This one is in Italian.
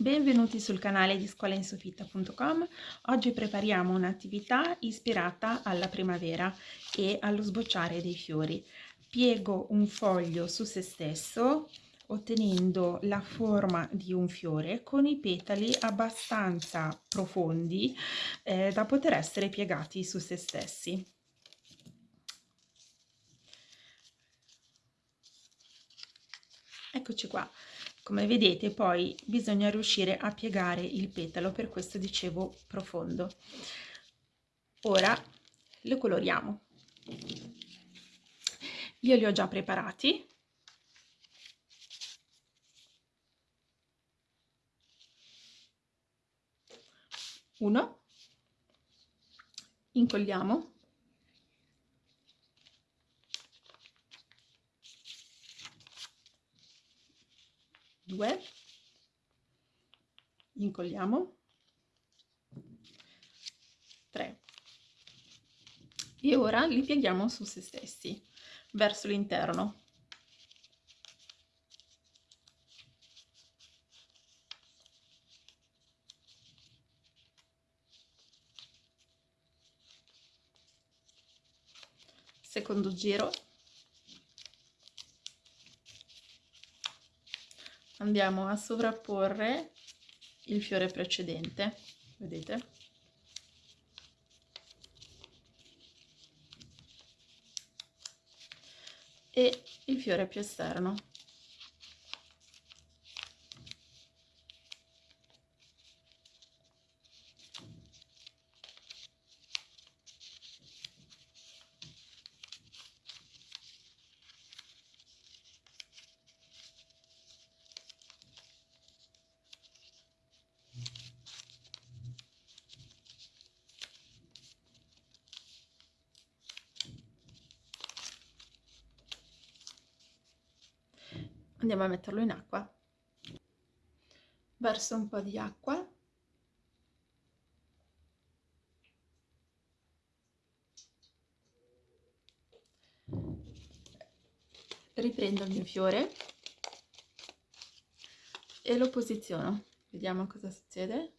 Benvenuti sul canale di scolainsofitta.com. Oggi prepariamo un'attività ispirata alla primavera e allo sbocciare dei fiori. Piego un foglio su se stesso ottenendo la forma di un fiore con i petali abbastanza profondi eh, da poter essere piegati su se stessi. Eccoci qua. Come vedete poi bisogna riuscire a piegare il petalo, per questo dicevo profondo. Ora lo coloriamo. Io li ho già preparati. Uno. Incolliamo. 2 incolliamo. 3 e ora li pieghiamo su se stessi verso l'interno. Secondo giro andiamo a sovrapporre il fiore precedente vedete? E il fiore più esterno andiamo a metterlo in acqua. Verso un po' di acqua. Riprendo il mio fiore e lo posiziono. Vediamo cosa succede